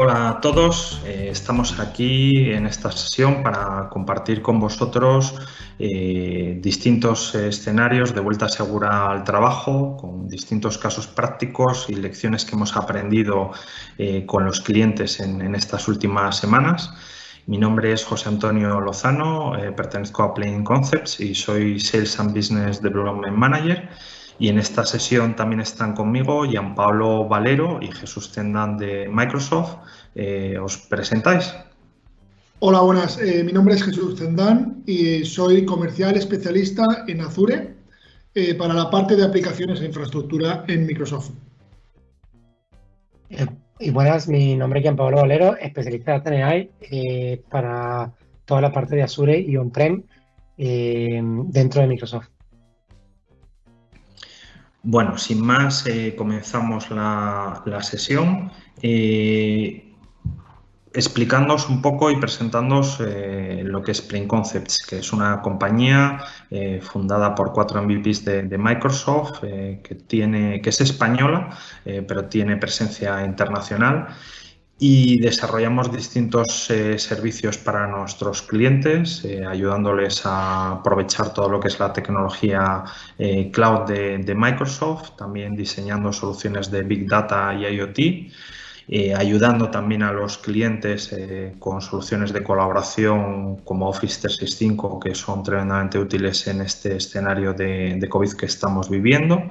Hola a todos, eh, estamos aquí en esta sesión para compartir con vosotros eh, distintos escenarios de vuelta segura al trabajo, con distintos casos prácticos y lecciones que hemos aprendido eh, con los clientes en, estas últimas semanas. Mi nombre es José Antonio Lozano, pertenezco a Plain Concepts y soy Sales and Business Development Manager. Y en esta sesión también están conmigo Pablo Valero y Jesús Tendán de Microsoft. Eh, ¿Os presentáis? Hola, buenas. Eh, mi nombre es Jesús Tendán y soy comercial especialista en Azure eh, para la parte de aplicaciones e infraestructura en Microsoft. y buenas, mi nombre es Pablo Valero, especialista en TNI para toda la parte de Azure y on-prem dentro de Microsoft. Bueno, sin más, eh, comenzamos la, sesión eh, explicándoos un poco y presentándoos eh, lo que es Plain Concepts, que es una compañía fundada por cuatro MVPs de, Microsoft, que, tiene, que es española, pero tiene presencia internacional y desarrollamos distintos eh, servicios para nuestros clientes, eh, ayudándoles a aprovechar todo lo que es la tecnología eh, cloud de, Microsoft, también diseñando soluciones de Big Data y IoT, ayudando también a los clientes con soluciones de colaboración como Office 365, que son tremendamente útiles en este escenario de, de COVID que estamos viviendo.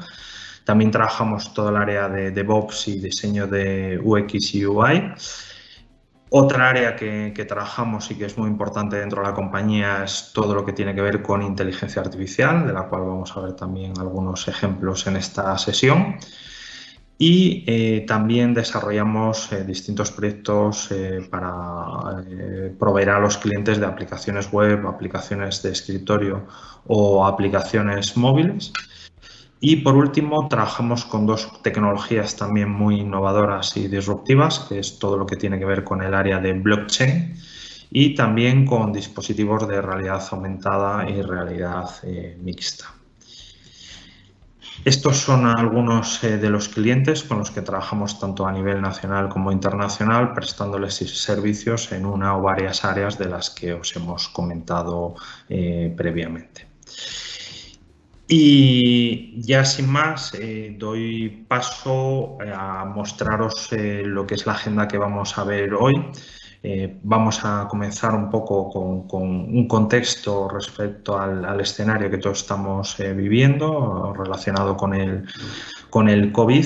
También trabajamos todo el área de DevOps y diseño de UX y UI. Otra área que, trabajamos y que es muy importante dentro de la compañía es todo lo que tiene que ver con inteligencia artificial, de la cual vamos a ver también algunos ejemplos en esta sesión. Y eh, también desarrollamos eh, distintos proyectos eh, para proveer a los clientes de aplicaciones web, aplicaciones de escritorio o aplicaciones móviles. Y por último, trabajamos con dos tecnologías también muy innovadoras y disruptivas, que es todo lo que tiene que ver con el área de blockchain y también con dispositivos de realidad aumentada y realidad eh, mixta. Estos son algunos eh, de los clientes con los que trabajamos tanto a nivel nacional como internacional, prestándoles servicios en una o varias áreas de las que os hemos comentado eh, previamente. Y ya sin más, eh, doy paso eh, a mostraros eh, lo que es la agenda que vamos a ver hoy. vamos a comenzar un poco con, un contexto respecto al, escenario que todos estamos viviendo relacionado con el, con el COVID.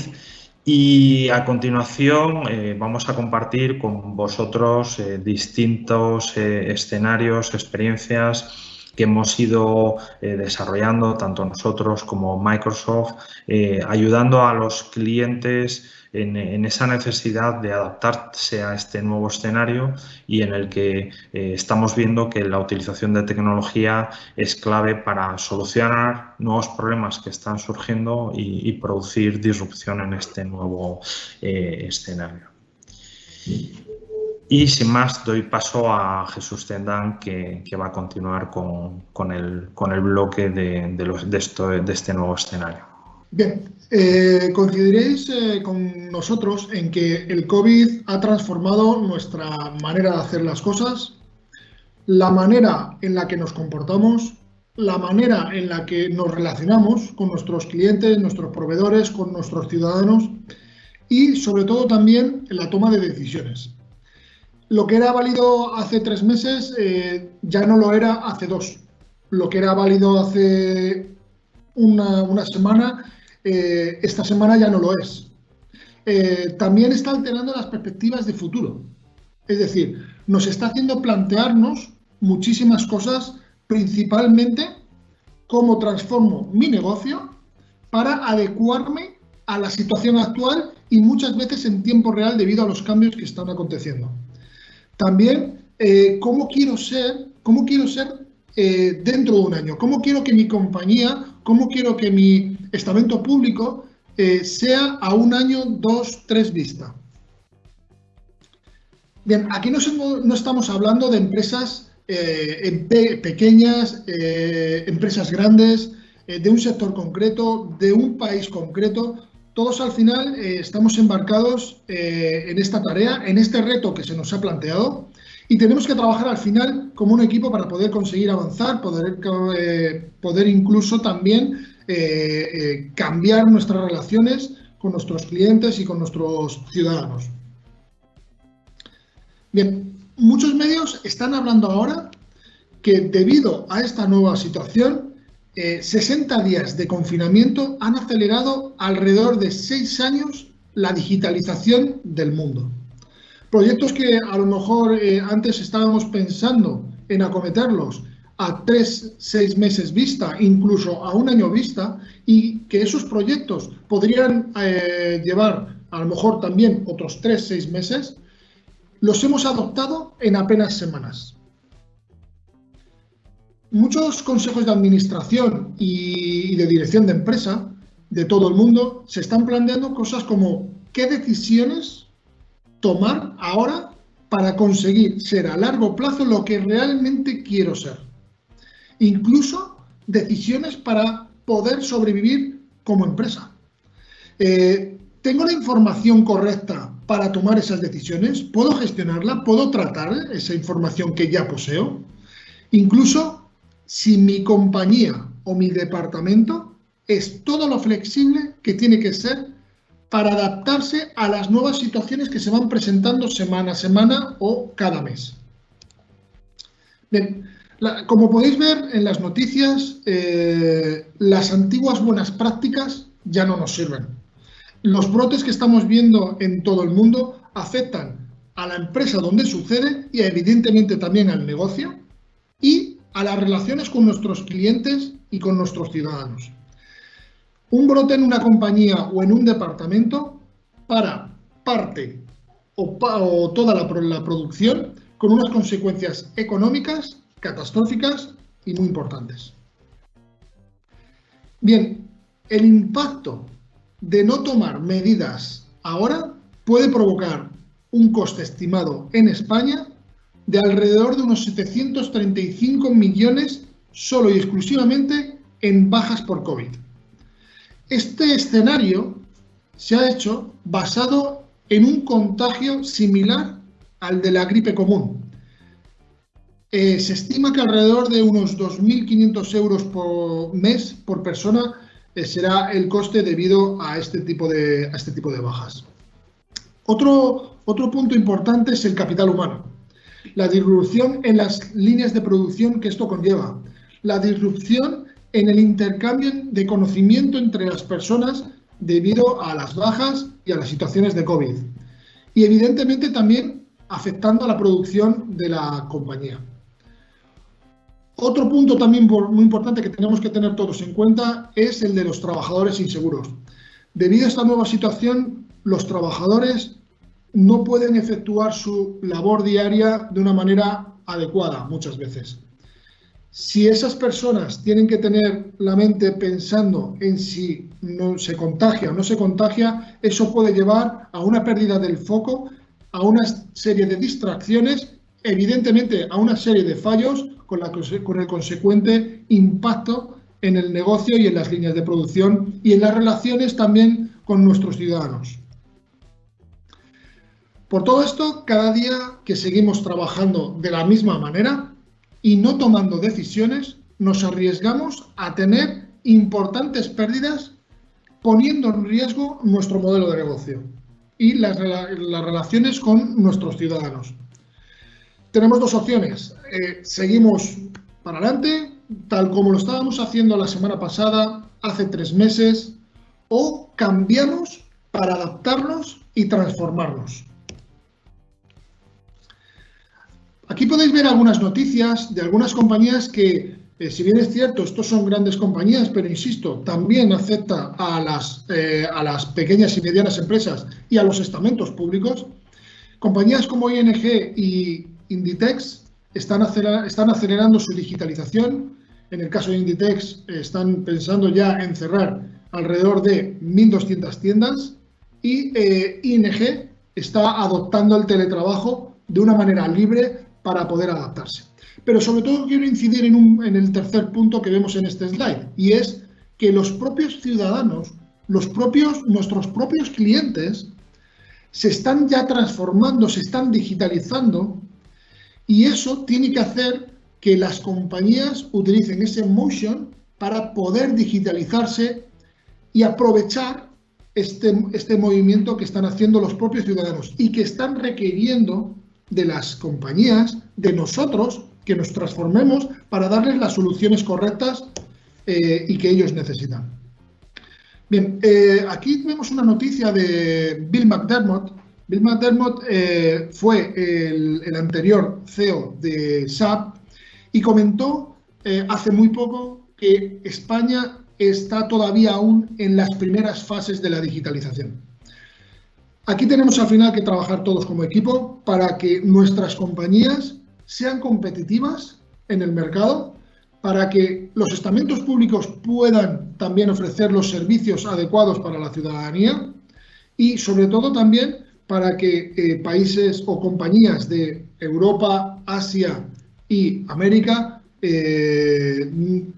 Y a continuación vamos a compartir con vosotros distintos escenarios, experiencias que hemos ido eh, desarrollando tanto nosotros como Microsoft, eh, ayudando a los clientes en, esa necesidad de adaptarse a este nuevo escenario y en el que eh, estamos viendo que la utilización de tecnología es clave para solucionar nuevos problemas que están surgiendo y, producir disrupción en este nuevo escenario. Y sin más, doy paso a Jesús Tendán, que, va a continuar con, el, bloque de, este nuevo escenario. Bien, eh, coincidiréis eh, con nosotros en que el COVID ha transformado nuestra manera de hacer las cosas, la manera en la que nos comportamos, la manera en la que nos relacionamos con nuestros clientes, nuestros proveedores, con nuestros ciudadanos y sobre todo también en la toma de decisiones lo que era válido hace tres meses eh, ya no lo era hace dos. Lo que era válido hace una, semana, eh, esta semana ya no lo es. Eh, también está alterando las perspectivas de futuro. Es decir, nos está haciendo plantearnos muchísimas cosas, principalmente cómo transformo mi negocio para adecuarme a la situación actual y muchas veces en tiempo real debido a los cambios que están aconteciendo. También, eh, ¿cómo quiero ser, cómo quiero ser eh, dentro de un año? ¿Cómo quiero que mi compañía, cómo quiero que mi estamento público eh, sea a un año, dos, tres vista? Bien, aquí no, estamos hablando de empresas pequeñas, empresas grandes, de un sector concreto, de un país concreto. Todos al final eh, estamos embarcados eh, en esta tarea, en este reto que se nos ha planteado y tenemos que trabajar al final como un equipo para poder conseguir avanzar, poder, eh, poder incluso también cambiar nuestras relaciones con nuestros clientes y con nuestros ciudadanos. Bien, muchos medios están hablando ahora que debido a esta nueva situación 60 eh, días de confinamiento han acelerado alrededor de 6 años la digitalización del mundo. Proyectos que a lo mejor eh, antes estábamos pensando en acometerlos a 3, 6 meses vista, incluso a un año vista, y que esos proyectos podrían eh, llevar a lo mejor también otros 3, 6 meses, los hemos adoptado en apenas semanas muchos consejos de administración y de dirección de empresa de todo el mundo se están planteando cosas como qué decisiones tomar ahora para conseguir ser a largo plazo lo que realmente quiero ser. Incluso decisiones para poder sobrevivir como empresa. Eh, ¿Tengo la información correcta para tomar esas decisiones? ¿Puedo gestionarla? ¿Puedo tratar esa información que ya poseo? Incluso si mi compañía o mi departamento es todo lo flexible que tiene que ser para adaptarse a las nuevas situaciones que se van presentando semana a semana o cada mes. Bien, como podéis ver en las noticias, eh, las antiguas buenas prácticas ya no nos sirven. Los brotes que estamos viendo en todo el mundo afectan a la empresa donde sucede y evidentemente también al negocio y a las relaciones con nuestros clientes y con nuestros ciudadanos. Un brote en una compañía o en un departamento para parte o, toda la, producción con unas consecuencias económicas catastróficas y muy importantes. Bien, el impacto de no tomar medidas ahora puede provocar un coste estimado en España de alrededor de unos 735 millones solo y exclusivamente en bajas por COVID. Este escenario se ha hecho basado en un contagio similar al de la gripe común. Eh, se estima que alrededor de unos 2.500 euros por mes por persona eh, será el coste debido a este tipo de, a este tipo de bajas. Otro, otro punto importante es el capital humano la disrupción en las líneas de producción que esto conlleva, la disrupción en el intercambio de conocimiento entre las personas debido a las bajas y a las situaciones de COVID. Y evidentemente también afectando a la producción de la compañía. Otro punto también muy importante que tenemos que tener todos en cuenta es el de los trabajadores inseguros. Debido a esta nueva situación, los trabajadores no pueden efectuar su labor diaria de una manera adecuada muchas veces. Si esas personas tienen que tener la mente pensando en si no se contagia o no se contagia, eso puede llevar a una pérdida del foco, a una serie de distracciones, evidentemente a una serie de fallos con, la, con el consecuente impacto en el negocio y en las líneas de producción y en las relaciones también con nuestros ciudadanos. Por todo esto, cada día que seguimos trabajando de la misma manera y no tomando decisiones, nos arriesgamos a tener importantes pérdidas poniendo en riesgo nuestro modelo de negocio y las, relaciones con nuestros ciudadanos. Tenemos dos opciones. Eh, seguimos para adelante, tal como lo estábamos haciendo la semana pasada, hace tres meses, o cambiamos para adaptarnos y transformarnos. Aquí podéis ver algunas noticias de algunas compañías que, eh, si bien es cierto, estos son grandes compañías, pero insisto, también afecta a las, eh, a las pequeñas y medianas empresas y a los estamentos públicos. Compañías como ING y Inditex están, están acelerando su digitalización. En el caso de Inditex, están pensando ya en cerrar alrededor de 1.200 tiendas y eh, ING está adoptando el teletrabajo de una manera libre para poder adaptarse. Pero sobre todo quiero incidir en, el tercer punto que vemos en este slide, y es que los propios ciudadanos los propios, nuestros propios clientes se están ya transformando, se están digitalizando y eso tiene que hacer que las compañías utilicen ese motion para poder digitalizarse y aprovechar este, este movimiento que están haciendo los propios ciudadanos y que están requiriendo de las compañías, de nosotros, que nos transformemos para darles las soluciones correctas eh, y que ellos necesitan. Bien, eh, aquí vemos una noticia de Bill McDermott. Bill McDermott eh, fue el, anterior CEO de SAP y comentó hace muy poco que España está todavía aún en las primeras fases de la digitalización. Aquí tenemos al final que trabajar todos como equipo para que nuestras compañías sean competitivas en el mercado para que los estamentos públicos puedan también ofrecer los servicios adecuados para la ciudadanía y sobre todo también para que eh, países o compañías de Europa, Asia y América, eh,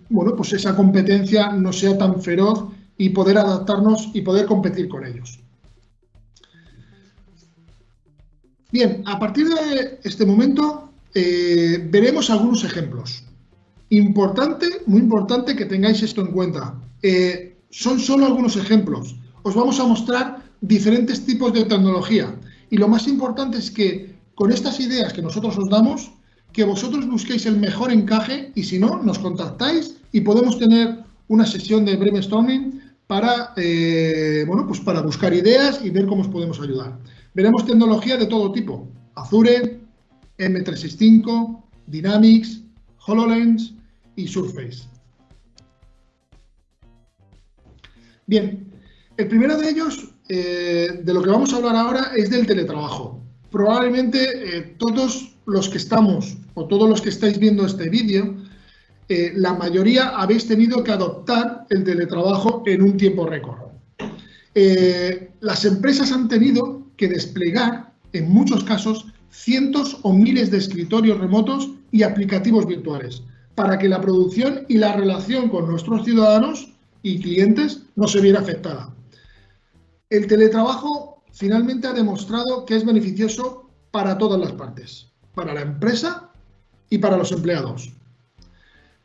bueno, pues esa competencia no sea tan feroz y poder adaptarnos y poder competir con ellos. Bien, a partir de este momento eh, veremos algunos ejemplos. Importante, muy importante que tengáis esto en cuenta. Eh, son solo algunos ejemplos. Os vamos a mostrar diferentes tipos de tecnología. Y lo más importante es que con estas ideas que nosotros os damos, que vosotros busquéis el mejor encaje y si no, nos contactáis y podemos tener una sesión de brainstorming para, eh, bueno, pues para buscar ideas y ver cómo os podemos ayudar. Veremos tecnología de todo tipo. Azure, M365, Dynamics, HoloLens, y Surface. Bien, el primero de ellos, eh, de lo que vamos a hablar ahora, es del teletrabajo. Probablemente eh, todos los que estamos o todos los que estáis viendo este vídeo, eh, la mayoría habéis tenido que adoptar el teletrabajo en un tiempo récord. las empresas han tenido que desplegar, en muchos casos, cientos o miles de escritorios remotos y aplicativos virtuales para que la producción y la relación con nuestros ciudadanos y clientes no se viera afectada. El teletrabajo finalmente ha demostrado que es beneficioso para todas las partes, para la empresa y para los empleados,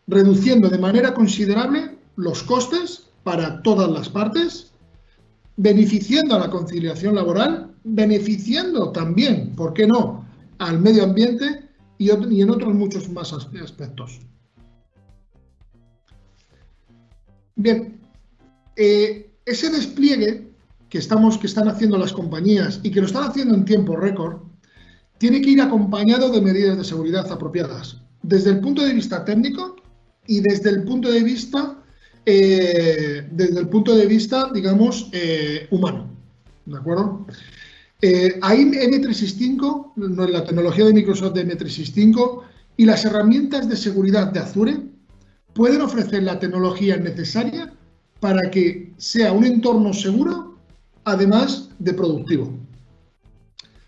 reduciendo de manera considerable los costes para todas las partes, beneficiando a la conciliación laboral, beneficiando también, ¿por qué no?, al medio ambiente y en otros muchos más aspectos. Bien, eh, ese despliegue que, estamos, que están haciendo las compañías y que lo están haciendo en tiempo récord, tiene que ir acompañado de medidas de seguridad apropiadas, desde el punto de vista técnico y desde el punto de vista, eh, desde el punto de vista, digamos, eh, humano. ¿De acuerdo? Ahí M365, la tecnología de Microsoft de M365 y las herramientas de seguridad de Azure pueden ofrecer la tecnología necesaria para que sea un entorno seguro, además de productivo.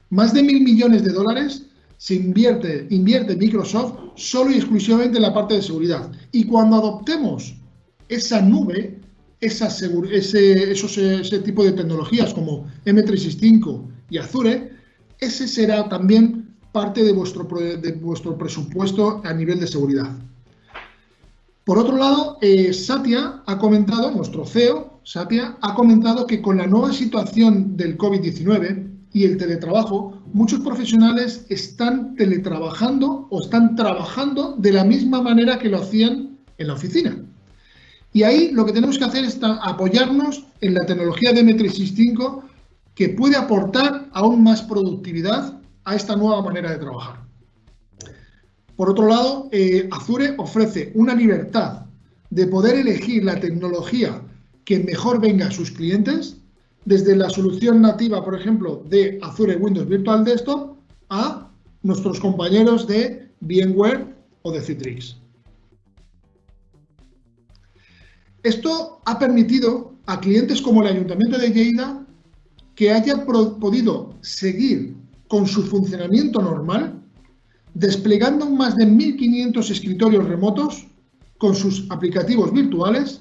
Más de mil millones de dólares se invierte, Microsoft solo y exclusivamente en la parte de seguridad. Y cuando adoptemos esa nube, ese tipo de tecnologías como M365 y Azure, ese será también parte de vuestro, de vuestro presupuesto a nivel de seguridad. Por otro lado, eh, Satya ha comentado, nuestro CEO, Satya, ha comentado que con la nueva situación del COVID-19 y el teletrabajo, muchos profesionales están teletrabajando o están trabajando de la misma manera que lo hacían en la oficina. Y ahí lo que tenemos que hacer es apoyarnos en la tecnología de M365 que puede aportar aún más productividad a esta nueva manera de trabajar. Por otro lado, eh, Azure ofrece una libertad de poder elegir la tecnología que mejor venga a sus clientes, desde la solución nativa, por ejemplo, de Azure Windows Virtual Desktop a nuestros compañeros de VMware o de Citrix. Esto ha permitido a clientes como el Ayuntamiento de Lleida que hayan podido seguir con su funcionamiento normal desplegando más de 1.500 escritorios remotos con sus aplicativos virtuales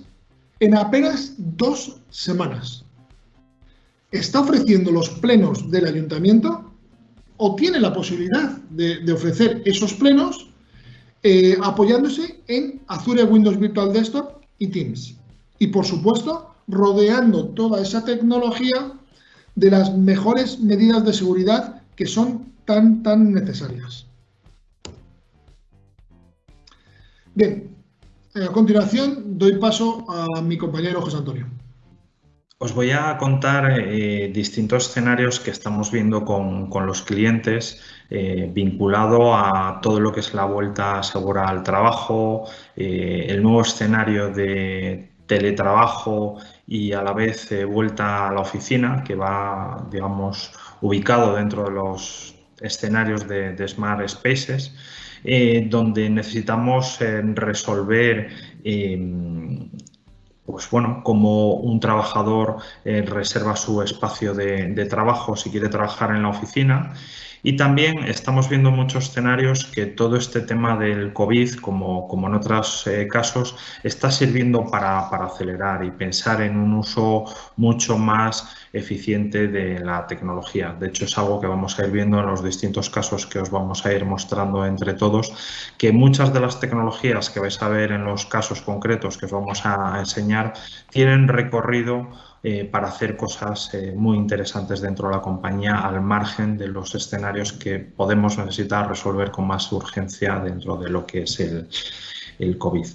en apenas dos semanas. Está ofreciendo los plenos del ayuntamiento o tiene la posibilidad de, ofrecer esos plenos eh, apoyándose en Azure Windows Virtual Desktop y Teams. Y por supuesto, rodeando toda esa tecnología de las mejores medidas de seguridad que son tan, tan necesarias. Bien, a continuación doy paso a mi compañero José Antonio. Os voy a contar eh, distintos escenarios que estamos viendo con, los clientes eh, vinculado a todo lo que es la vuelta segura al trabajo, eh, el nuevo escenario de teletrabajo y a la vez vuelta a la oficina que va, digamos, ubicado dentro de los escenarios de Smart Spaces eh, donde necesitamos eh, resolver pues bueno, como un trabajador eh, reserva su espacio de, trabajo si quiere trabajar en la oficina y también estamos viendo muchos escenarios que todo este tema del COVID, como, en otros eh, casos, está sirviendo para, acelerar y pensar en un uso mucho más eficiente de la tecnología. De hecho, es algo que vamos a ir viendo en los distintos casos que os vamos a ir mostrando entre todos, que muchas de las tecnologías que vais a ver en los casos concretos que os vamos a enseñar tienen recorrido eh, para hacer cosas eh, muy interesantes dentro de la compañía al margen de los escenarios que podemos necesitar resolver con más urgencia dentro de lo que es el, el COVID.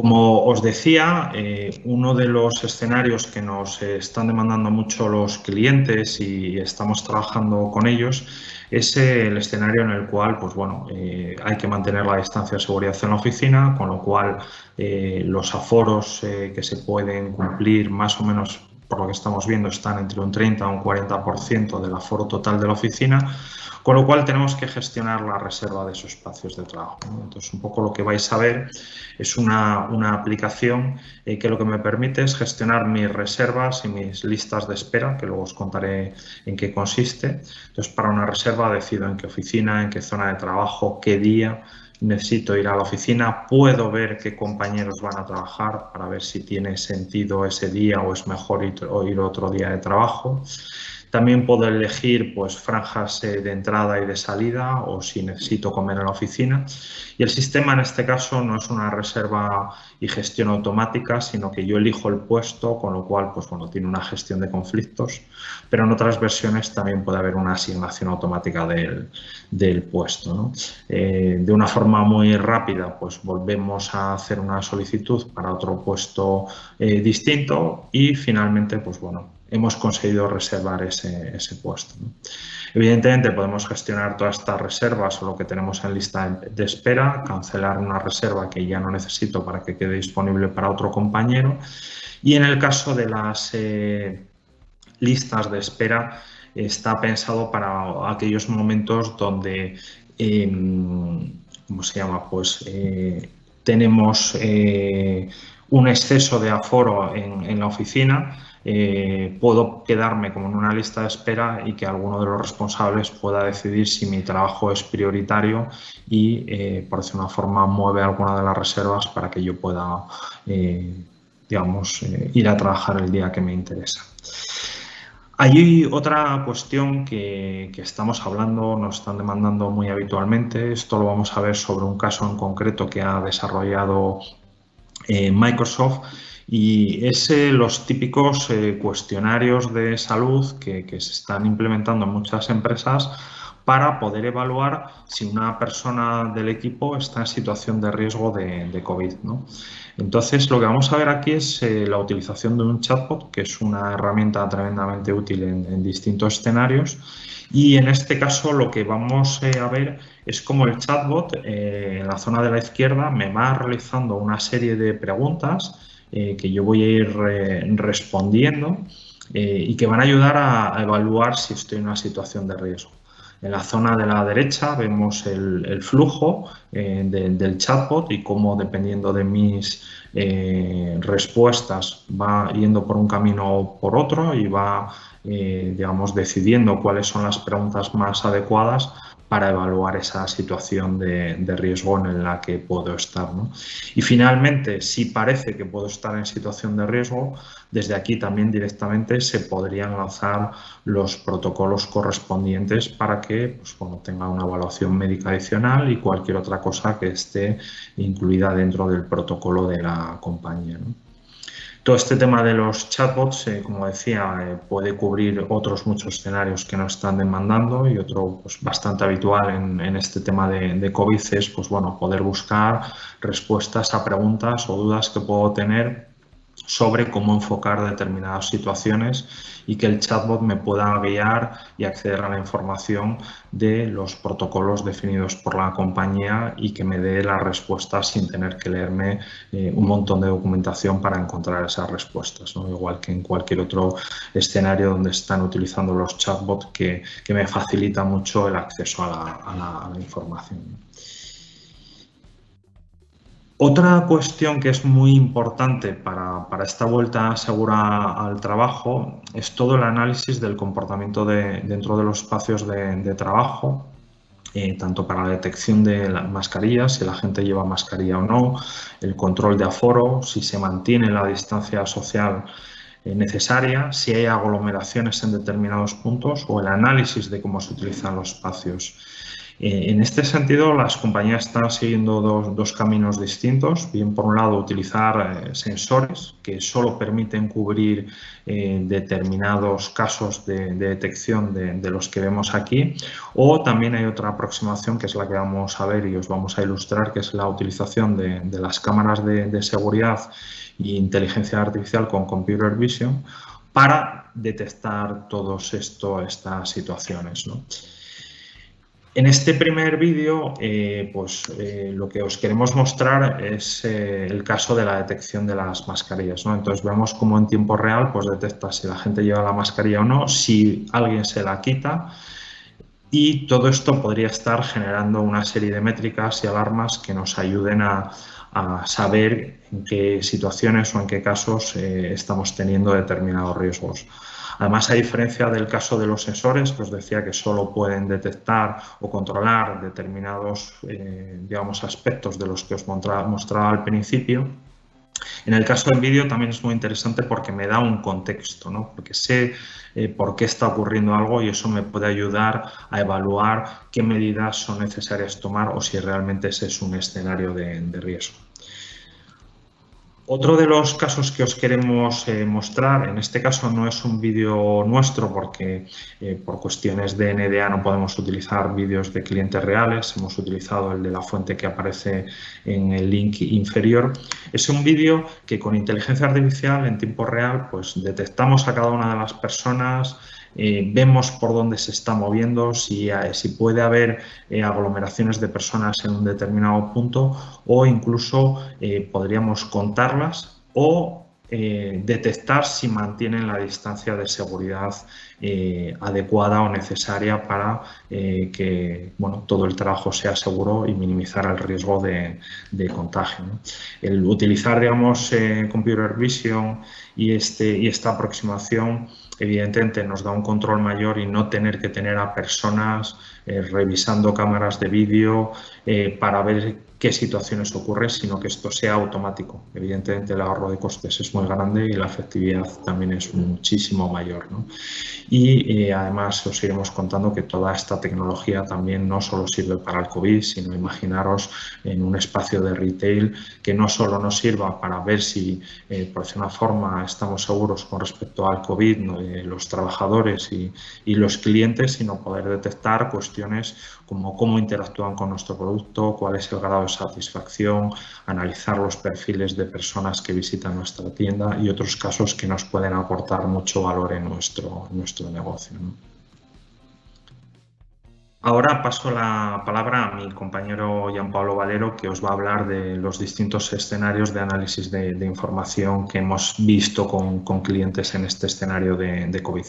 Como os decía, eh, uno de los escenarios que nos están demandando mucho los clientes y estamos trabajando con ellos es el escenario en el cual pues bueno, eh, hay que mantener la distancia de seguridad en la oficina, con lo cual eh, los aforos que se pueden cumplir más o menos por lo que estamos viendo están entre un 30 a un 40% del aforo total de la oficina con lo cual tenemos que gestionar la reserva de esos espacios de trabajo. Entonces, un poco lo que vais a ver es una, aplicación eh, que lo que me permite es gestionar mis reservas y mis listas de espera, que luego os contaré en qué consiste. Entonces, para una reserva decido en qué oficina, en qué zona de trabajo, qué día, necesito ir a la oficina, puedo ver qué compañeros van a trabajar para ver si tiene sentido ese día o es mejor ir, otro día de trabajo. También puedo elegir pues, franjas eh, de entrada y de salida o si necesito comer en la oficina. Y el sistema en este caso no es una reserva y gestión automática, sino que yo elijo el puesto, con lo cual pues, bueno, tiene una gestión de conflictos. Pero en otras versiones también puede haber una asignación automática del, puesto. Eh, de una forma muy rápida, pues volvemos a hacer una solicitud para otro puesto eh, distinto y finalmente, pues bueno, hemos conseguido reservar ese, puesto. Evidentemente podemos gestionar todas estas reservas o lo que tenemos en lista de espera, cancelar una reserva que ya no necesito para que quede disponible para otro compañero y en el caso de las eh, listas de espera está pensado para aquellos momentos donde, em, ¿cómo se llama? Pues eh, tenemos eh, un exceso de aforo en la oficina eh, puedo quedarme como en una lista de espera y que alguno de los responsables pueda decidir si mi trabajo es prioritario y, eh, por decir una forma, mueve alguna de las reservas para que yo pueda, eh, digamos, ir a trabajar el día que me interesa. Hay otra cuestión que, estamos hablando, nos están demandando muy habitualmente. Esto lo vamos a ver sobre un caso en concreto que ha desarrollado Microsoft y es los típicos eh, cuestionarios de salud que, se están implementando en muchas empresas para poder evaluar si una persona del equipo está en situación de riesgo de, COVID. Entonces, lo que vamos a ver aquí es eh, la utilización de un chatbot, que es una herramienta tremendamente útil en, distintos escenarios. Y en este caso lo que vamos eh, a ver es cómo el chatbot en la zona de la izquierda me va realizando una serie de preguntas eh, que yo voy a ir respondiendo eh, y que van a ayudar a, evaluar si estoy en una situación de riesgo. En la zona de la derecha vemos el, flujo eh, del chatbot y cómo dependiendo de mis respuestas va yendo por un camino o por otro y va, digamos, decidiendo cuáles son las preguntas más adecuadas para evaluar esa situación de, riesgo en la que puedo estar. Y finalmente, si parece que puedo estar en situación de riesgo, desde aquí también directamente se podrían lanzar los protocolos correspondientes para que pues, tenga una evaluación médica adicional y cualquier otra cosa que esté incluida dentro del protocolo de la compañía. Todo este tema de los chatbots, eh, como decía, eh, puede cubrir otros muchos escenarios que nos están demandando y otro pues, bastante habitual en, este tema de, de, COVID es pues, bueno, poder buscar respuestas a preguntas o dudas que puedo tener sobre cómo enfocar determinadas situaciones y que el chatbot me pueda guiar y acceder a la información de los protocolos definidos por la compañía y que me dé las respuestas sin tener que leerme eh, un montón de documentación para encontrar esas respuestas, igual que en cualquier otro escenario donde están utilizando los chatbots que, me facilita mucho el acceso a la información. Otra cuestión que es muy importante para, esta vuelta segura al trabajo es todo el análisis del comportamiento dentro de los espacios de, trabajo, eh, tanto para la detección de las mascarillas, si la gente lleva mascarilla o no, el control de aforo, si se mantiene la distancia social eh, necesaria, si hay aglomeraciones en determinados puntos o el análisis de cómo se utilizan los espacios. Eh, en este sentido, las compañías están siguiendo dos, caminos distintos. Bien, por un lado, utilizar eh, sensores que solo permiten cubrir eh, determinados casos de, detección de, los que vemos aquí. O también hay otra aproximación que es la que vamos a ver y os vamos a ilustrar, que es la utilización de, las cámaras de, seguridad e inteligencia artificial con computer vision para detectar todas estas situaciones. En este primer vídeo, eh, pues eh, lo que os queremos mostrar es eh, el caso de la detección de las mascarillas. Entonces vemos cómo en tiempo real pues, detecta si la gente lleva la mascarilla o no, si alguien se la quita y todo esto podría estar generando una serie de métricas y alarmas que nos ayuden a saber en qué situaciones o en qué casos estamos teniendo determinados riesgos. Además, a diferencia del caso de los sensores, que os decía que solo pueden detectar o controlar determinados eh, digamos, aspectos de los que os mostraba al principio, en el caso del vídeo también es muy interesante porque me da un contexto, ¿no? porque sé eh, por qué está ocurriendo algo y eso me puede ayudar a evaluar qué medidas son necesarias tomar o si realmente ese es un escenario de riesgo. Otro de los casos que os queremos eh, mostrar, en este caso no es un vídeo nuestro porque eh, por cuestiones de NDA no podemos utilizar vídeos de clientes reales, hemos utilizado el de la fuente que aparece en el link inferior. Es un vídeo que con inteligencia artificial en tiempo real pues detectamos a cada una de las personas, eh, vemos por dónde se está moviendo, si, eh, si puede haber eh, aglomeraciones de personas en un determinado punto o incluso podríamos contarlas o detectar si mantienen la distancia de seguridad adecuada o necesaria para que bueno, todo el trabajo sea seguro y minimizar el riesgo de, contagio. El utilizar digamos, computer vision y, este, y esta aproximación evidentemente nos da un control mayor y no tener que tener a personas eh, revisando cámaras de vídeo eh, para ver qué situaciones ocurren, sino que esto sea automático. Evidentemente el ahorro de costes es muy grande y la efectividad también es muchísimo mayor. Y eh, además os iremos contando que toda esta tecnología también no solo sirve para el COVID, sino imaginaros en un espacio de retail que no solo nos sirva para ver si eh, por alguna forma estamos seguros con respecto al COVID, los trabajadores y los clientes, sino poder detectar cuestiones como cómo interactúan con nuestro producto, cuál es el grado de satisfacción, analizar los perfiles de personas que visitan nuestra tienda y otros casos que nos pueden aportar mucho valor en nuestro, negocio. Ahora paso la palabra a mi compañero Pablo Valero, que os va a hablar de los distintos escenarios de análisis de, información que hemos visto con, clientes en este escenario de COVID.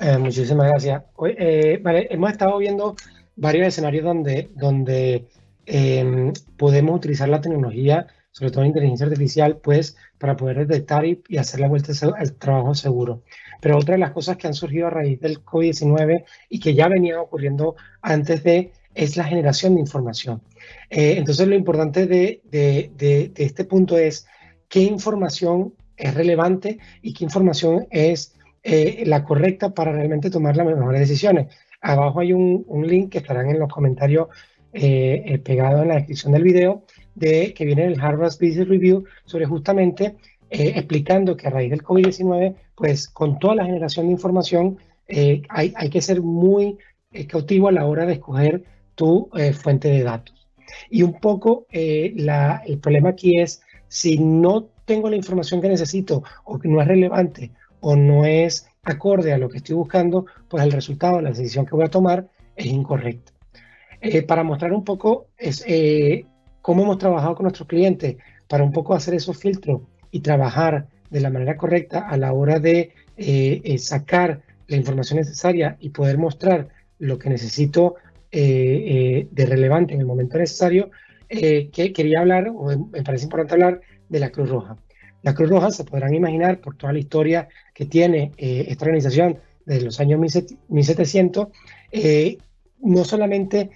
Eh, muchísimas gracias. Eh, vale, hemos estado viendo varios escenarios donde, donde em, podemos utilizar la tecnología sobre todo en inteligencia artificial, pues para poder detectar y, hacer la vuelta al trabajo seguro. Pero otra de las cosas que han surgido a raíz del COVID-19 y que ya venía ocurriendo antes de es la generación de información. Eh, entonces lo importante de, de, este punto es qué información es relevante y qué información es eh, la correcta para realmente tomar las mejores decisiones. Abajo hay un, un link que estarán en los comentarios eh, pegado en la descripción del video de que viene el Harvard Business Review sobre justamente eh, explicando que a raíz del COVID-19, pues con toda la generación de información, eh, hay, hay, que ser muy eh, cautivo a la hora de escoger tu fuente de datos. Y un poco la, el problema aquí es si no tengo la información que necesito o que no es relevante o no es acorde a lo que estoy buscando, pues el resultado, la decisión que voy a tomar es incorrecta. para mostrar un poco es, cómo hemos trabajado con nuestros clientes para un poco hacer esos filtros y trabajar de la manera correcta a la hora de eh, eh, sacar la información necesaria y poder mostrar lo que necesito eh, de relevante en el momento necesario, que quería hablar, o me parece importante hablar, de la Cruz Roja. La Cruz Roja se podrán imaginar por toda la historia que tiene esta organización desde los años 1700, no solamente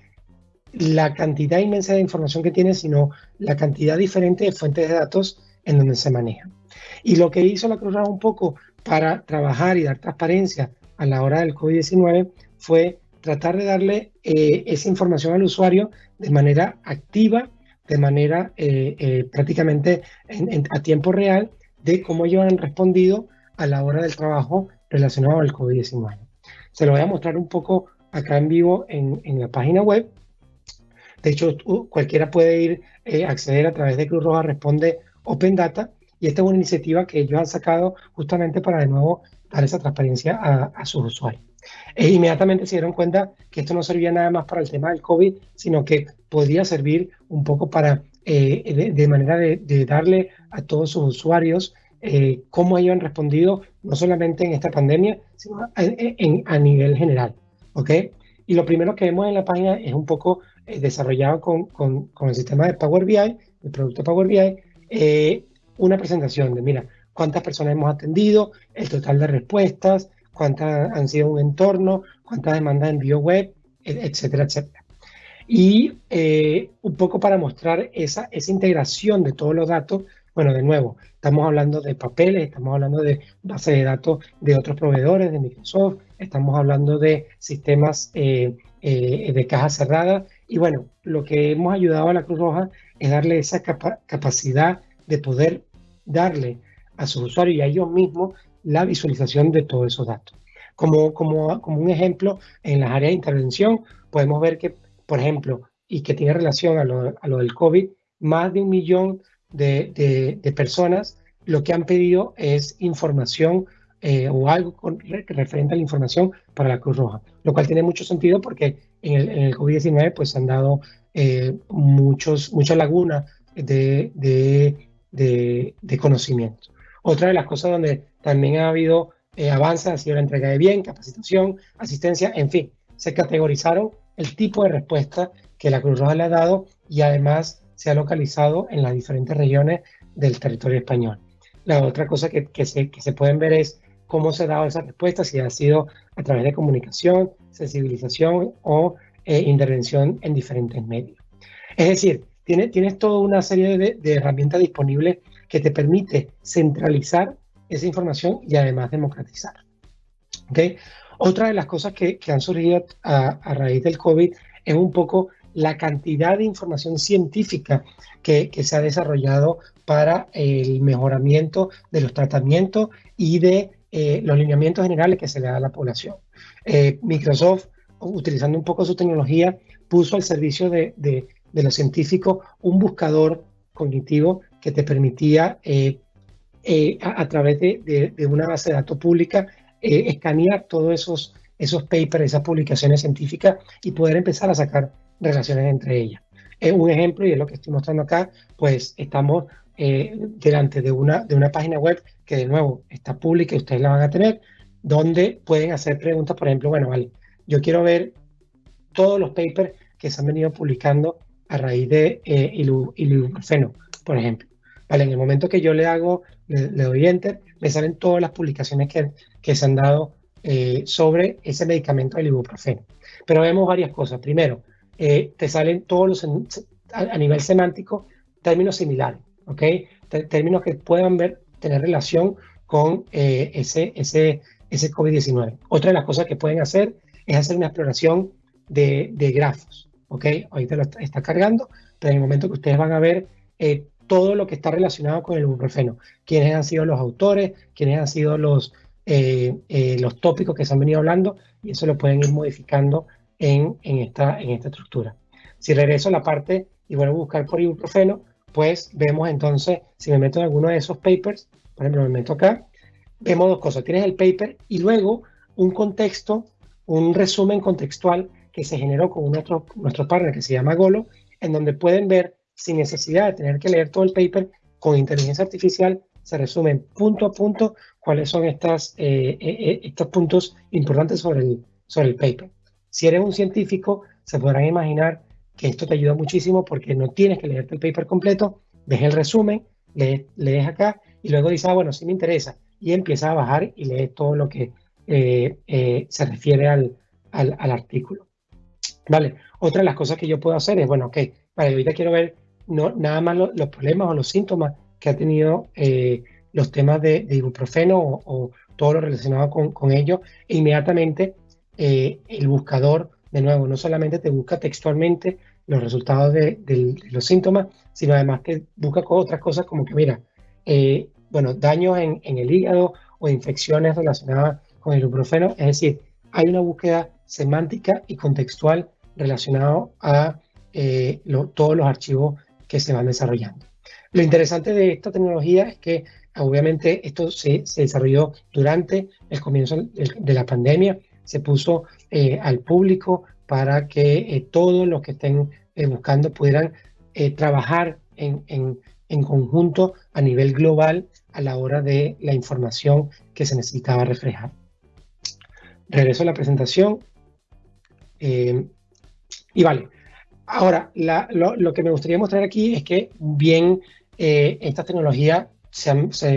la cantidad inmensa de información que tiene, sino la cantidad diferente de fuentes de datos en donde se maneja. Y lo que hizo la Cruz Roja un poco para trabajar y dar transparencia a la hora del COVID-19 fue tratar de darle eh, esa información al usuario de manera activa, de manera eh, eh, prácticamente a tiempo real de cómo ellos han respondido a la hora del trabajo relacionado al COVID-19. Se lo voy a mostrar un poco acá en vivo en, la página web de hecho, cualquiera puede ir eh, acceder a través de Cruz Roja Responde Open Data y esta es una iniciativa que ellos han sacado justamente para de nuevo dar esa transparencia a, sus usuarios. E inmediatamente se dieron cuenta que esto no servía nada más para el tema del COVID, sino que podía servir un poco para, eh, de, manera de, darle a todos sus usuarios eh, cómo ellos han respondido, no solamente en esta pandemia, sino a nivel general. ¿ok? Y lo primero que vemos en la página es un poco eh, desarrollado con, con, el sistema de Power BI, el producto Power BI, una presentación de, mira, cuántas personas hemos atendido, el total de respuestas, cuántas han sido un entorno, cuántas demandas de envío web, etcétera, etcétera. Y eh, un poco para mostrar esa, esa integración de todos los datos, bueno, de nuevo, estamos hablando de papeles, estamos hablando de bases de datos de otros proveedores, de Microsoft, estamos hablando de sistemas eh, eh, de caja cerrada. Y bueno, lo que hemos ayudado a la Cruz Roja es darle esa capacidad de poder darle a sus usuarios y a ellos mismos la visualización de todos esos datos. Como, como, como un ejemplo, en las áreas de intervención podemos ver que, por ejemplo, y que tiene relación a lo, a lo del COVID, más de un millón de, de, personas lo que han pedido es información eh, o algo con, referente a la información para la Cruz Roja, lo cual tiene mucho sentido porque en el, el COVID-19 pues se han dado eh, muchos, muchas lagunas de, de, de, conocimiento. Otra de las cosas donde también ha habido eh, avances ha sido la entrega de bien, capacitación, asistencia, en fin, se categorizaron el tipo de respuesta que la Cruz Roja le ha dado y además se ha localizado en las diferentes regiones del territorio español. La otra cosa que, que, se, que se pueden ver es cómo se ha dado esa respuesta, si ha sido a través de comunicación, sensibilización o eh, intervención en diferentes medios. Es decir, tienes, tienes toda una serie de, herramientas disponibles que te permite centralizar esa información y además democratizar. ¿Okay? Otra de las cosas que, que han surgido a, a, raíz del COVID es un poco la cantidad de información científica que, que, se ha desarrollado para el mejoramiento de los tratamientos y de eh, los lineamientos generales que se le da a la población. Eh, Microsoft, utilizando un poco su tecnología, puso al servicio de, de, los científicos un buscador cognitivo que te permitía, eh, a, través de, una base de datos pública, escanear todos esos, esos papers, esas publicaciones científicas y poder empezar a sacar relaciones entre ellas. Es un ejemplo, y es lo que estoy mostrando acá, pues estamos eh, delante de una, de una página web que de nuevo está pública y ustedes la van a tener, donde pueden hacer preguntas, por ejemplo, bueno, vale, yo quiero ver todos los papers que se han venido publicando a raíz de eh, por ejemplo. Vale, en el momento que yo le hago, le, doy enter, me salen todas las publicaciones que, que se han dado eh, sobre ese medicamento del ibuprofeno. Pero vemos varias cosas. Primero, eh, te salen todos los, a, nivel semántico, términos similares, ¿ok? términos que puedan ver, tener relación con eh, ese, ese, ese COVID-19. Otra de las cosas que pueden hacer es hacer una exploración de, de grafos, ¿ok? Ahorita lo está, cargando, pero en el momento que ustedes van a ver eh, todo lo que está relacionado con el ibuprofeno, quiénes han sido los autores, quiénes han sido los, eh, los tópicos que se han venido hablando, y eso lo pueden ir modificando en, en, esta, en esta estructura. Si regreso a la parte y vuelvo a buscar por ibuprofeno, pues vemos entonces, si me meto en alguno de esos papers, por ejemplo, me meto acá, vemos dos cosas. Tienes el paper y luego un contexto, un resumen contextual que se generó con nuestro partner que se llama Golo, en donde pueden ver, sin necesidad de tener que leer todo el paper, con inteligencia artificial se resumen punto a punto cuáles son estas, eh, eh, eh, estos puntos importantes sobre el, sobre el paper. Si eres un científico, se podrán imaginar que esto te ayuda muchísimo porque no tienes que leerte el paper completo, ves el resumen, lees, lees acá y luego dices, ah, bueno, sí me interesa, y empieza a bajar y lee todo lo que se refiere al, al, artículo. Vale, otra de las cosas que yo puedo hacer es, bueno, ok, vale, ahorita quiero ver no, nada más los problemas o los síntomas que ha tenido eh, los temas de, ibuprofeno o, todo lo relacionado con, con ello, e inmediatamente el buscador de nuevo, no solamente te busca textualmente los resultados de, los síntomas, sino además te busca otras cosas como que, mira, eh, bueno, daños en, el hígado o infecciones relacionadas con el ibuprofeno. Es decir, hay una búsqueda semántica y contextual relacionado a eh, todos los archivos que se van desarrollando. Lo interesante de esta tecnología es que obviamente esto se, desarrolló durante el comienzo de la pandemia, se puso eh, al público para que eh, todos los que estén eh, buscando pudieran trabajar en, en, conjunto a nivel global a la hora de la información que se necesitaba reflejar. Regreso a la presentación. y vale, ahora lo, que me gustaría mostrar aquí es que bien estas tecnologías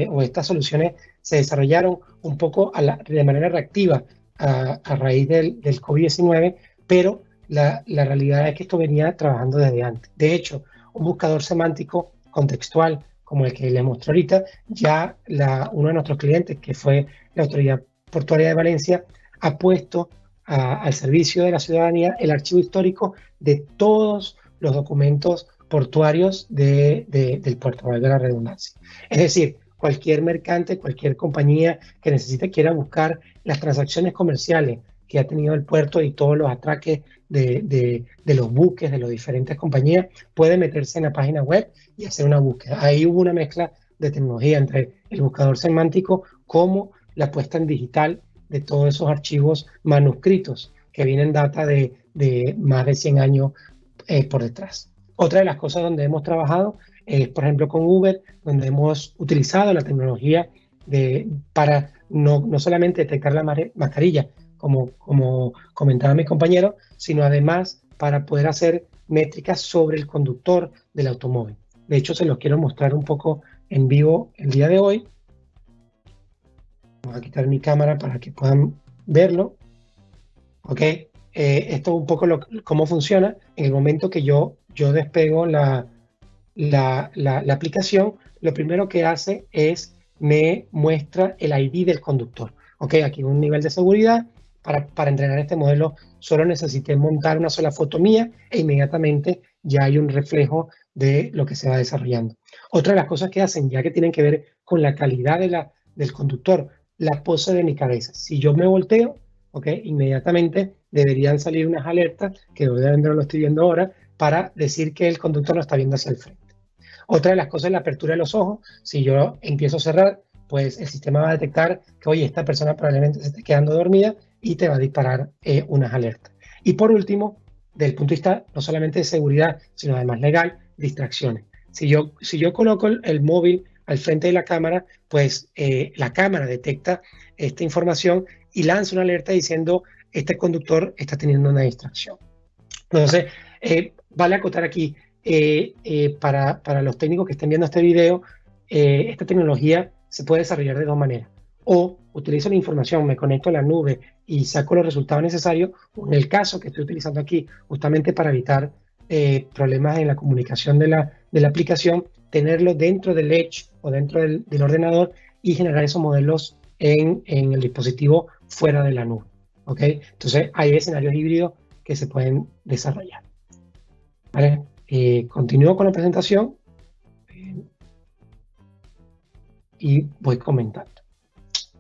o estas soluciones se desarrollaron un poco de manera reactiva a, raíz del, del COVID-19, pero la, la, realidad es que esto venía trabajando desde antes. De hecho, un buscador semántico contextual como el que les muestro ahorita, ya la, uno de nuestros clientes, que fue la Autoridad Portuaria de Valencia, ha puesto al servicio de la ciudadanía el archivo histórico de todos los documentos portuarios de, del puerto, de la redundancia. Es decir, cualquier mercante, cualquier compañía que necesite quiera buscar las transacciones comerciales que ha tenido el puerto y todos los atraques de, los buques de las diferentes compañías, puede meterse en la página web y hacer una búsqueda. Ahí hubo una mezcla de tecnología entre el buscador semántico como la puesta en digital de todos esos archivos manuscritos que vienen data de, más de 100 años eh, por detrás. Otra de las cosas donde hemos trabajado es, por ejemplo, con Uber, donde hemos utilizado la tecnología de, para no, no solamente detectar la mascarilla, como, como comentaba mi compañero, sino además para poder hacer métricas sobre el conductor del automóvil. De hecho, se los quiero mostrar un poco en vivo el día de hoy. Voy a quitar mi cámara para que puedan verlo. Ok, eh, esto es un poco lo, cómo funciona. En el momento que yo, yo despego la, la, aplicación, lo primero que hace es me muestra el ID del conductor. Ok, aquí un nivel de seguridad. Para, para entrenar este modelo solo necesité montar una sola foto mía e inmediatamente ya hay un reflejo de lo que se va desarrollando. Otra de las cosas que hacen, ya que tienen que ver con la calidad de la, del conductor, la pose de mi cabeza. Si yo me volteo, ok, inmediatamente deberían salir unas alertas, que obviamente no lo estoy viendo ahora, para decir que el conductor no está viendo hacia el frente. Otra de las cosas es la apertura de los ojos. Si yo empiezo a cerrar, pues el sistema va a detectar que, oye, esta persona probablemente se esté quedando dormida y te va a disparar eh, unas alertas. Y por último, del punto de vista no solamente de seguridad, sino además legal, distracciones. Si yo, si yo coloco el, móvil al frente de la cámara, pues eh, la cámara detecta esta información y lanza una alerta diciendo este conductor está teniendo una distracción. Entonces, eh, vale acotar aquí, eh, eh, para, para, los técnicos que estén viendo este video, esta tecnología se puede desarrollar de dos maneras. O utilizo la información, me conecto a la nube y saco los resultados necesarios, o en el caso que estoy utilizando aquí, justamente para evitar problemas en la comunicación de la, de la aplicación, tenerlo dentro del Edge o dentro del, del ordenador y generar esos modelos en, en, el dispositivo fuera de la nube. ¿ok? Entonces, hay escenarios híbridos que se pueden desarrollar. ¿Vale? Eh, continúo con la presentación y voy comentando.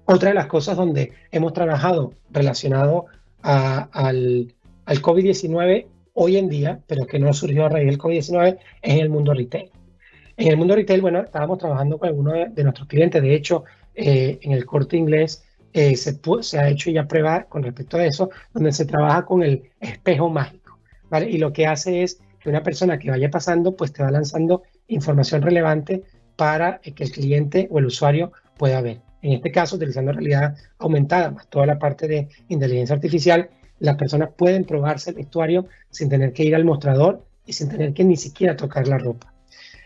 Otra de las cosas donde hemos trabajado relacionado al, al COVID-19 hoy en día, pero que no surgió a raíz del COVID-19, es en el mundo retail. En el mundo retail, bueno, estábamos trabajando con algunos de, nuestros clientes. De hecho, eh, en el corte inglés eh, se, ha hecho ya prueba con respecto a eso, donde se trabaja con el espejo mágico. Y lo que hace es que una persona que vaya pasando, pues te va lanzando información relevante para que el cliente o el usuario pueda ver. En este caso, utilizando realidad aumentada, más toda la parte de inteligencia artificial, las personas pueden probarse el vestuario sin tener que ir al mostrador y sin tener que ni siquiera tocar la ropa.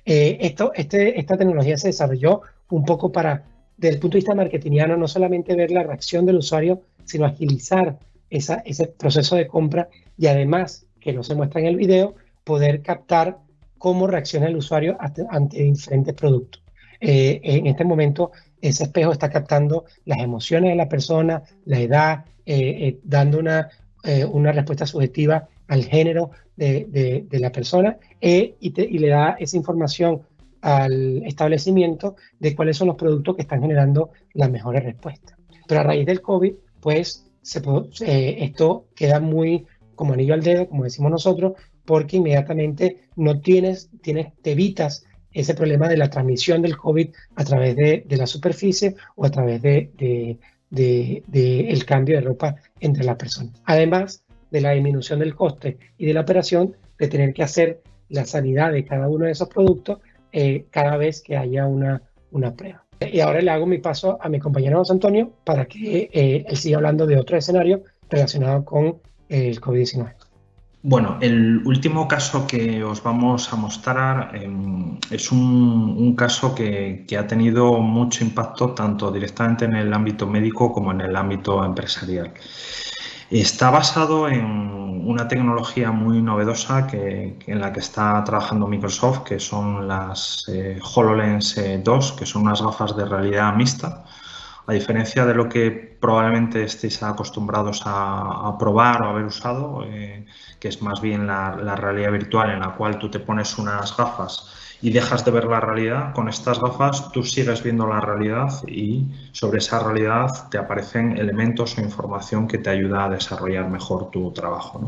Eh, esto, este, esta tecnología se desarrolló un poco para, desde el punto de vista marketingiano, no solamente ver la reacción del usuario, sino agilizar esa, ese proceso de compra y además, que no se muestra en el video, poder captar cómo reacciona el usuario ante, diferentes productos. Eh, en este momento, ese espejo está captando las emociones de la persona, la edad, eh, dando una, una respuesta subjetiva al género de, la persona e, y, le da esa información al establecimiento de cuáles son los productos que están generando las mejores respuestas. Pero a raíz del COVID, pues eh, esto queda muy como anillo al dedo, como decimos nosotros, porque inmediatamente no tienes, tienes te evitas ese problema de la transmisión del COVID a través de, de la superficie o a través de, de, el cambio de ropa entre las personas. Además, de la disminución del coste y de la operación de tener que hacer la sanidad de cada uno de esos productos eh, cada vez que haya una, una prueba. Y ahora le hago mi paso a mi compañero José Antonio para que eh, él siga hablando de otro escenario relacionado con el COVID-19. Bueno, el último caso que os vamos a mostrar eh, es un, un caso que, que, ha tenido mucho impacto tanto directamente en el ámbito médico como en el ámbito empresarial. Está basado en una tecnología muy novedosa que, en la que está trabajando Microsoft, que son las eh, HoloLens 2, eh, que son unas gafas de realidad mixta. A diferencia de lo que probablemente estéis acostumbrados a, a probar o haber usado, eh, que es más bien la, la realidad virtual en la cual tú te pones unas gafas y dejas de ver la realidad, con estas gafas tú sigues viendo la realidad y sobre esa realidad te aparecen elementos o información que te ayuda a desarrollar mejor tu trabajo.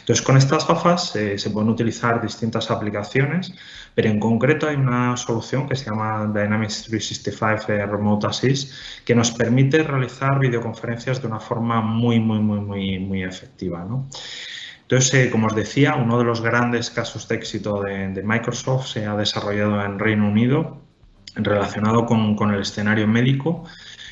Entonces, con estas gafas eh, se pueden utilizar distintas aplicaciones, pero en concreto hay una solución que se llama Dynamics 365 eh, Remote Assist que nos permite realizar videoconferencias de una forma muy, muy, muy, muy, muy efectiva. ¿no? Entonces, eh, como os decía, uno de los grandes casos de éxito de, Microsoft se ha desarrollado en Reino Unido relacionado con, el escenario médico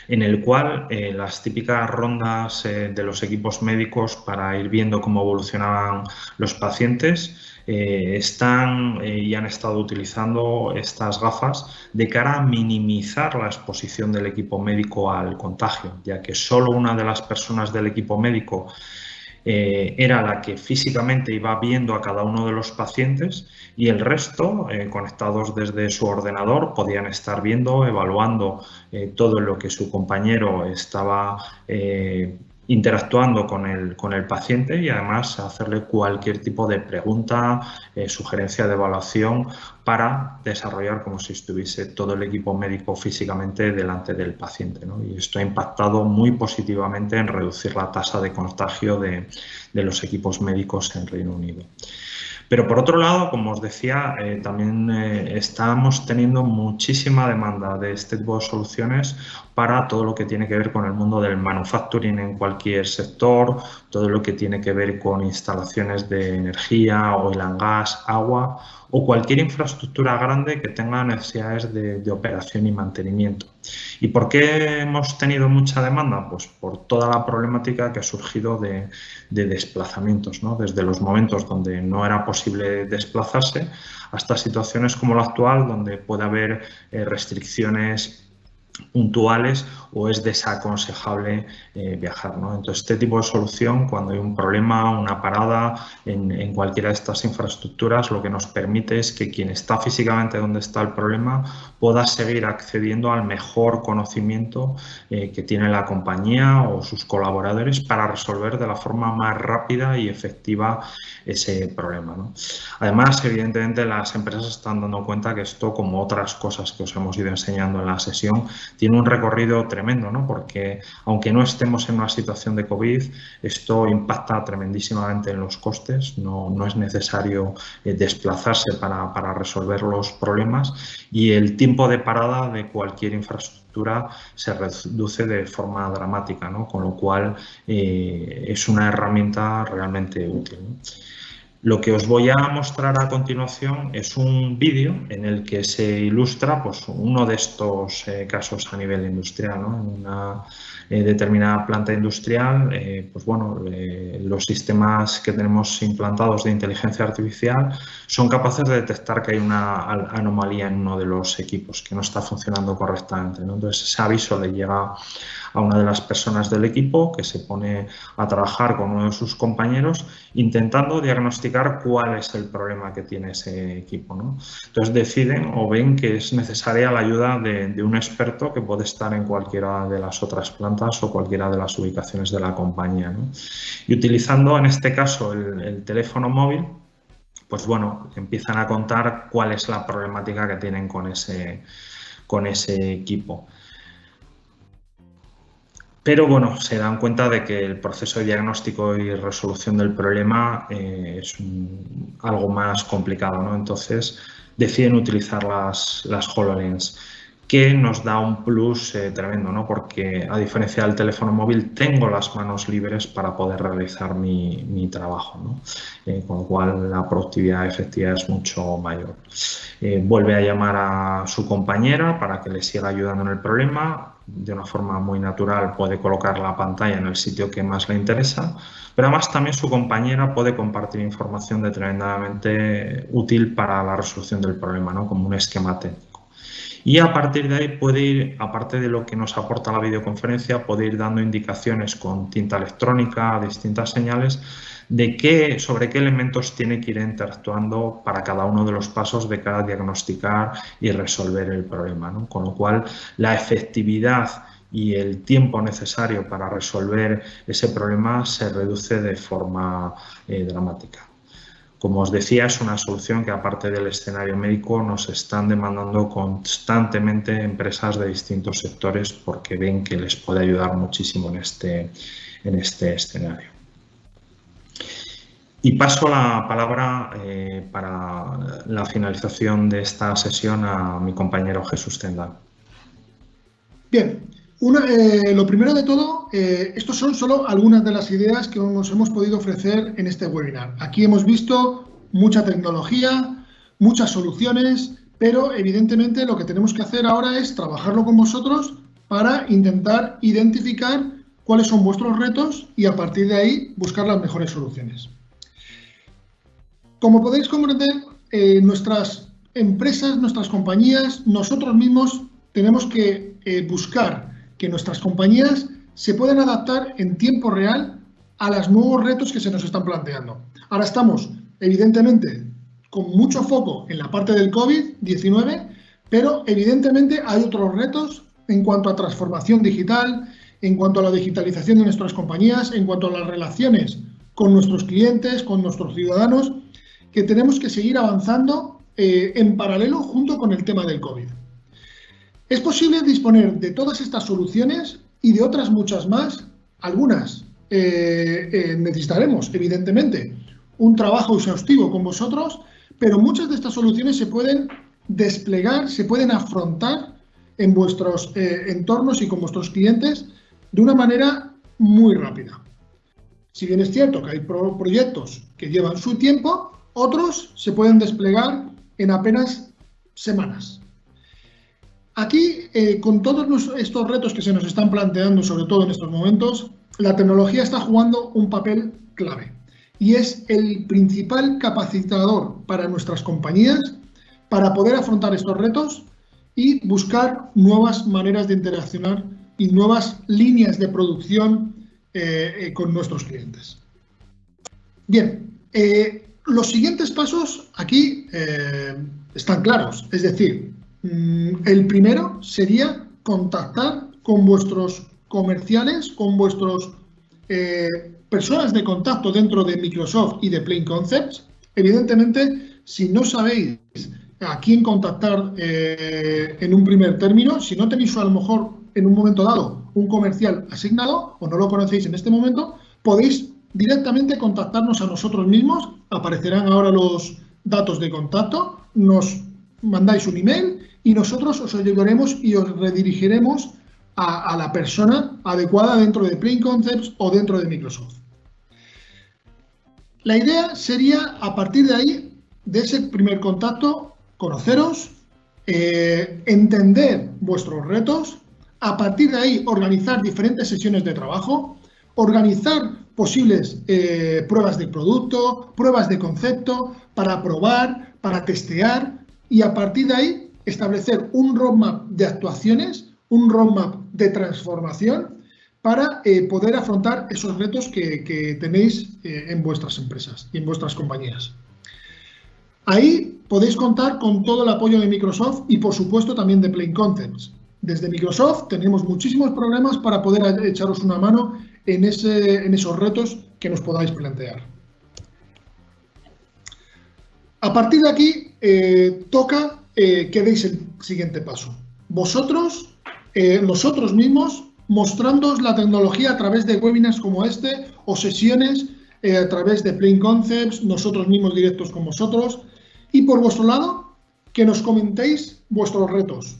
en el cual eh, las típicas rondas eh, de los equipos médicos para ir viendo cómo evolucionaban los pacientes están y han estado utilizando estas gafas de cara a minimizar la exposición del equipo médico al contagio, ya que solo una de las personas del equipo médico eh, era la que físicamente iba viendo a cada uno de los pacientes y el resto, eh, conectados desde su ordenador, podían estar viendo, evaluando eh, todo lo que su compañero estaba interactuando con el, con el paciente y además hacerle cualquier tipo de pregunta, eh, sugerencia de evaluación para desarrollar como si estuviese todo el equipo médico físicamente delante del paciente. Y esto ha impactado muy positivamente en reducir la tasa de contagio de, de los equipos médicos en Reino Unido. Pero por otro lado, como os decía, eh, también eh, estamos teniendo muchísima demanda de este tipo de soluciones para todo lo que tiene que ver con el mundo del manufacturing en cualquier sector, todo lo que tiene que ver con instalaciones de energía, oil and gas, agua o cualquier infraestructura grande que tenga necesidades de, operación y mantenimiento. ¿Y por qué hemos tenido mucha demanda? Pues por toda la problemática que ha surgido de, desplazamientos, ¿no? desde los momentos donde no era posible desplazarse hasta situaciones como la actual, donde puede haber eh, restricciones puntuales o es desaconsejable eh, viajar. ¿no? Entonces, este tipo de solución, cuando hay un problema, una parada en, cualquiera de estas infraestructuras, lo que nos permite es que quien está físicamente donde está el problema pueda seguir accediendo al mejor conocimiento eh, que tiene la compañía o sus colaboradores para resolver de la forma más rápida y efectiva ese problema. Además, evidentemente, las empresas están dando cuenta que esto, como otras cosas que os hemos ido enseñando en la sesión, tiene un recorrido tremendo, ¿no? porque aunque no estemos en una situación de COVID, esto impacta tremendísimamente en los costes, no, no es necesario eh, desplazarse para, para, resolver los problemas y el tiempo de parada de cualquier infraestructura se reduce de forma dramática, ¿no? con lo cual eh, es una herramienta realmente útil. Lo que os voy a mostrar a continuación es un vídeo en el que se ilustra pues, uno de estos eh, casos a nivel industrial. En una eh, determinada planta industrial, eh, pues bueno, los sistemas que tenemos implantados de inteligencia artificial son capaces de detectar que hay una anomalía en uno de los equipos que no está funcionando correctamente. Entonces ese aviso le llega a una de las personas del equipo que se pone a trabajar con uno de sus compañeros intentando diagnosticar cuál es el problema que tiene ese equipo. Entonces deciden o ven que es necesaria la ayuda de, un experto que puede estar en cualquiera de las otras plantas o cualquiera de las ubicaciones de la compañía. Y utilizando en este caso el teléfono móvil, pues bueno, empiezan a contar cuál es la problemática que tienen con ese, con ese equipo. Pero bueno, se dan cuenta de que el proceso de diagnóstico y resolución del problema eh, es algo más complicado, ¿no? Entonces deciden utilizar las, las HoloLens que nos da un plus eh, tremendo, ¿no? porque a diferencia del teléfono móvil tengo las manos libres para poder realizar mi, trabajo, ¿no? Eh, con lo cual la productividad efectiva es mucho mayor. Vuelve a llamar a su compañera para que le siga ayudando en el problema, de una forma muy natural puede colocar la pantalla en el sitio que más le interesa, pero además también su compañera puede compartir información de tremendamente útil para la resolución del problema, ¿no? como un esquema técnico. Y a partir de ahí puede ir, aparte de lo que nos aporta la videoconferencia, puede ir dando indicaciones con tinta electrónica, distintas señales, de qué, sobre qué elementos tiene que ir interactuando para cada uno de los pasos de cada diagnosticar y resolver el problema. Con lo cual, la efectividad y el tiempo necesario para resolver ese problema se reduce de forma eh, dramática. Como os decía, es una solución que aparte del escenario médico nos están demandando constantemente empresas de distintos sectores porque ven que les puede ayudar muchísimo en este, en este escenario. Y paso la palabra eh, para la finalización de esta sesión a mi compañero Jesús Tendal. Bien, eh, lo primero de todo, eh, estos son solo algunas de las ideas que nos hemos podido ofrecer en este webinar. Aquí hemos visto mucha tecnología, muchas soluciones, pero evidentemente lo que tenemos que hacer ahora es trabajarlo con vosotros para intentar identificar cuáles son vuestros retos y a partir de ahí buscar las mejores soluciones. Como podéis comprender, eh, nuestras empresas, nuestras compañías, nosotros mismos tenemos que buscar que nuestras compañías se pueden adaptar en tiempo real a los nuevos retos que se nos están planteando. Ahora estamos, evidentemente, con mucho foco en la parte del COVID-19, pero evidentemente hay otros retos en cuanto a transformación digital, en cuanto a la digitalización de nuestras compañías, en cuanto a las relaciones con nuestros clientes, con nuestros ciudadanos, que tenemos que seguir avanzando eh, en paralelo junto con el tema del COVID. Es posible disponer de todas estas soluciones y de otras muchas más. Algunas eh, eh, necesitaremos, evidentemente, un trabajo exhaustivo con vosotros, pero muchas de estas soluciones se pueden desplegar, se pueden afrontar en vuestros eh, entornos y con vuestros clientes de una manera muy rápida. Si bien es cierto que hay proyectos que llevan su tiempo, otros se pueden desplegar en apenas semanas. Aquí, eh, con todos estos retos que se nos están planteando, sobre todo en estos momentos, la tecnología está jugando un papel clave y es el principal capacitador para nuestras compañías para poder afrontar estos retos y buscar nuevas maneras de interaccionar y nuevas líneas de producción eh, eh, con nuestros clientes. Bien, los siguientes pasos aquí están claros, es decir, el primero sería contactar con vuestros comerciales, con vuestros eh, personas de contacto dentro de Microsoft y de Plain Concepts. Evidentemente, si no sabéis a quién contactar eh, en un primer término, si no tenéis a lo mejor en un momento dado un comercial asignado o no lo conocéis en este momento, podéis directamente contactarnos a nosotros mismos. Aparecerán ahora los datos de contacto, nos mandáis un email y nosotros os ayudaremos y os redirigiremos a, la persona adecuada dentro de Plain Concepts o dentro de Microsoft. La idea sería, a partir de ahí, de ese primer contacto, conoceros, eh, entender vuestros retos, a partir de ahí organizar diferentes sesiones de trabajo, organizar posibles eh, pruebas de producto, pruebas de concepto, para probar, para testear y a partir de ahí establecer un roadmap de actuaciones, un roadmap de transformación para eh, poder afrontar esos retos que, tenéis eh, en vuestras empresas y en vuestras compañías. Ahí podéis contar con todo el apoyo de Microsoft y, por supuesto, también de Plain Concepts. Desde Microsoft tenemos muchísimos programas para poder echaros una mano en esos retos que nos podáis plantear. A partir de aquí, eh, toca eh, que deis el siguiente paso. Vosotros, eh, nosotros mismos, mostrándoos la tecnología a través de webinars como este o sesiones eh, a través de Plain Concepts, nosotros mismos directos con vosotros. Y por vuestro lado, que nos comentéis vuestros retos,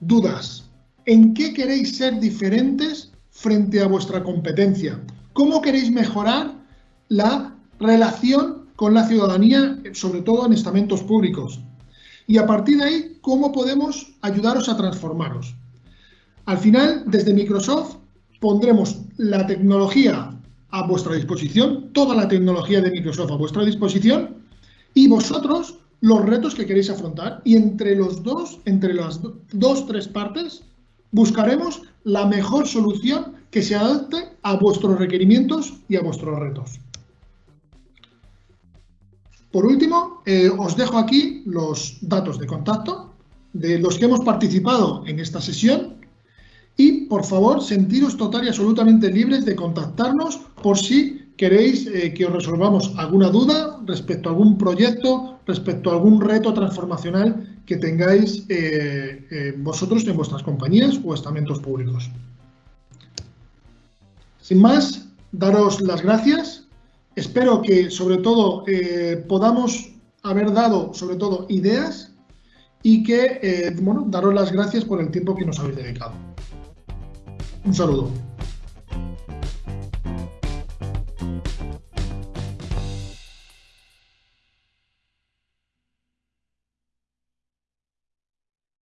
dudas, en qué queréis ser diferentes frente a vuestra competencia, cómo queréis mejorar la relación con la ciudadanía, sobre todo en estamentos públicos, y a partir de ahí, ¿cómo podemos ayudaros a transformaros? Al final, desde Microsoft, pondremos la tecnología a vuestra disposición, toda la tecnología de Microsoft a vuestra disposición, y vosotros los retos que queréis afrontar. Y entre los dos, entre las dos, tres partes, buscaremos la mejor solución que se adapte a vuestros requerimientos y a vuestros retos. Por último, eh, os dejo aquí los datos de contacto de los que hemos participado en esta sesión y, por favor, sentiros total y absolutamente libres de contactarnos por si queréis eh, que os resolvamos alguna duda respecto a algún proyecto, respecto a algún reto transformacional que tengáis eh, vosotros en vuestras compañías o estamentos públicos. Sin más, daros las gracias Espero que, sobre todo, eh, podamos haber dado, sobre todo, ideas y que, eh, bueno, daros las gracias por el tiempo que nos habéis dedicado. Un saludo.